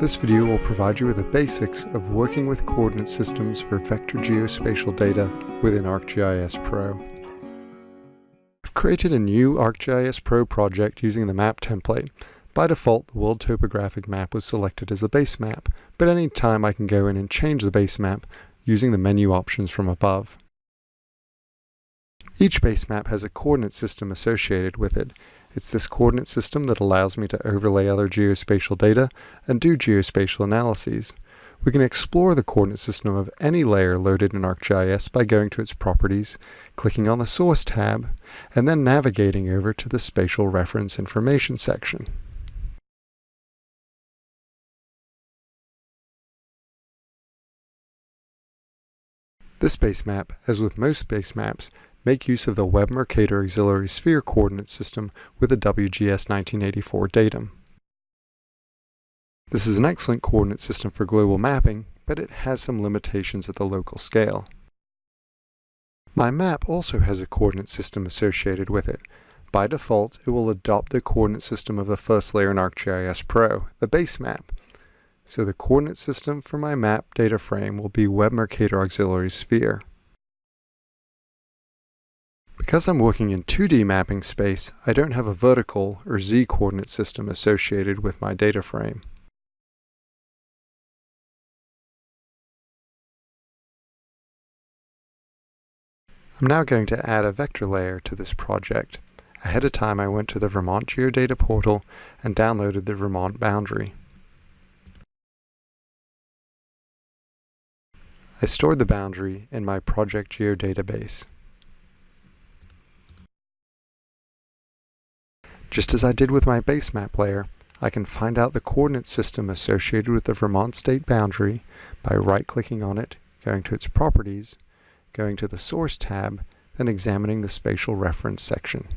This video will provide you with the basics of working with coordinate systems for vector geospatial data within ArcGIS Pro. I've created a new ArcGIS Pro project using the map template. By default, the world topographic map was selected as the base map, but any time I can go in and change the base map using the menu options from above. Each base map has a coordinate system associated with it, it's this coordinate system that allows me to overlay other geospatial data and do geospatial analyses. We can explore the coordinate system of any layer loaded in ArcGIS by going to its properties, clicking on the Source tab, and then navigating over to the Spatial Reference Information section. This base map, as with most base maps, make use of the Web Mercator Auxiliary Sphere coordinate system with a WGS 1984 datum. This is an excellent coordinate system for global mapping, but it has some limitations at the local scale. My map also has a coordinate system associated with it. By default, it will adopt the coordinate system of the first layer in ArcGIS Pro, the base map. So the coordinate system for my map data frame will be Web Mercator Auxiliary Sphere. Because I'm working in 2D mapping space, I don't have a vertical or z coordinate system associated with my data frame. I'm now going to add a vector layer to this project. Ahead of time I went to the Vermont Geodata portal and downloaded the Vermont boundary. I stored the boundary in my project geodatabase. Just as I did with my base map layer, I can find out the coordinate system associated with the Vermont state boundary by right-clicking on it, going to its properties, going to the Source tab, then examining the spatial reference section.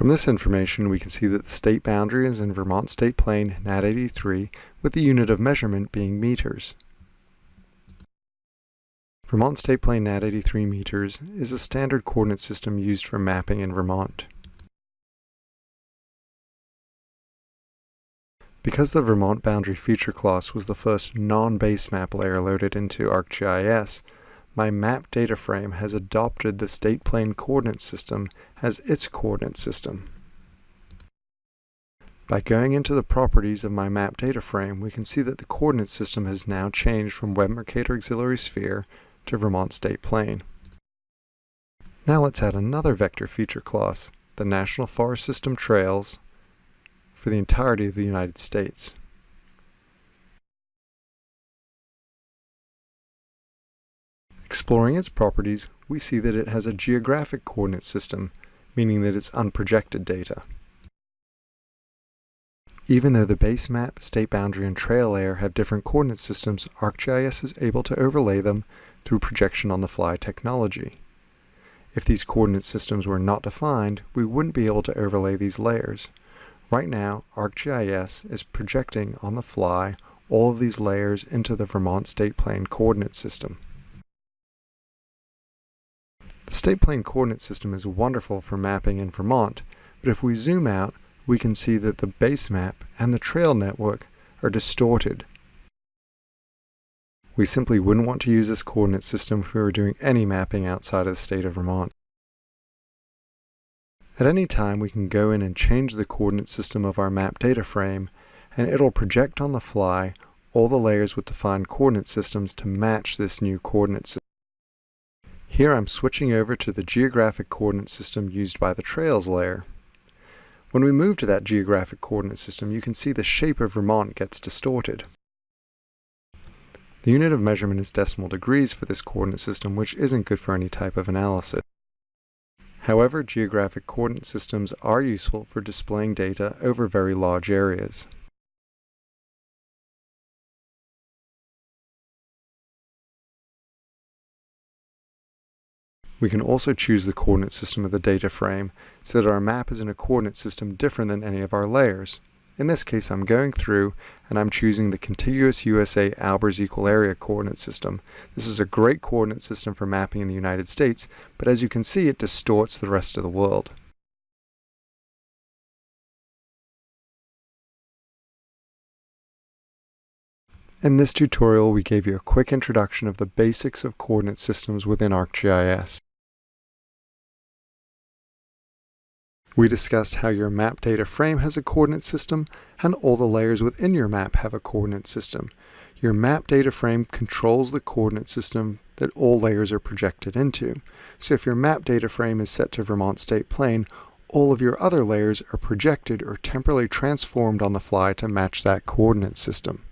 From this information, we can see that the state boundary is in Vermont State Plane NAD 83 with the unit of measurement being meters. Vermont State Plane NAD 83 meters is a standard coordinate system used for mapping in Vermont. Because the Vermont boundary feature class was the first non-base map layer loaded into ArcGIS, my map data frame has adopted the state plane coordinate system as its coordinate system. By going into the properties of my map data frame, we can see that the coordinate system has now changed from Web Mercator Auxiliary Sphere to Vermont State Plane. Now let's add another vector feature class, the National Forest System Trails, for the entirety of the United States. Exploring its properties, we see that it has a geographic coordinate system, meaning that it's unprojected data. Even though the base map, state boundary, and trail layer have different coordinate systems, ArcGIS is able to overlay them through projection-on-the-fly technology. If these coordinate systems were not defined, we wouldn't be able to overlay these layers. Right now, ArcGIS is projecting on the fly all of these layers into the Vermont State Plane coordinate system. The state plane coordinate system is wonderful for mapping in Vermont, but if we zoom out, we can see that the base map and the trail network are distorted. We simply wouldn't want to use this coordinate system if we were doing any mapping outside of the state of Vermont. At any time, we can go in and change the coordinate system of our map data frame, and it'll project on the fly all the layers with defined coordinate systems to match this new coordinate system. Here I'm switching over to the geographic coordinate system used by the Trails layer. When we move to that geographic coordinate system, you can see the shape of Vermont gets distorted. The unit of measurement is decimal degrees for this coordinate system, which isn't good for any type of analysis. However, geographic coordinate systems are useful for displaying data over very large areas. We can also choose the coordinate system of the data frame so that our map is in a coordinate system different than any of our layers. In this case, I'm going through and I'm choosing the contiguous USA Albers equal area coordinate system. This is a great coordinate system for mapping in the United States, but as you can see, it distorts the rest of the world. In this tutorial, we gave you a quick introduction of the basics of coordinate systems within ArcGIS. We discussed how your map data frame has a coordinate system and all the layers within your map have a coordinate system. Your map data frame controls the coordinate system that all layers are projected into. So if your map data frame is set to Vermont State Plane, all of your other layers are projected or temporarily transformed on the fly to match that coordinate system.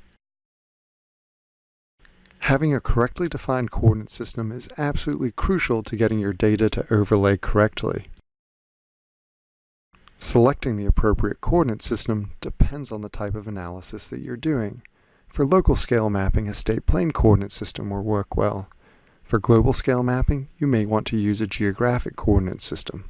Having a correctly defined coordinate system is absolutely crucial to getting your data to overlay correctly. Selecting the appropriate coordinate system depends on the type of analysis that you're doing. For local scale mapping, a state plane coordinate system will work well. For global scale mapping, you may want to use a geographic coordinate system.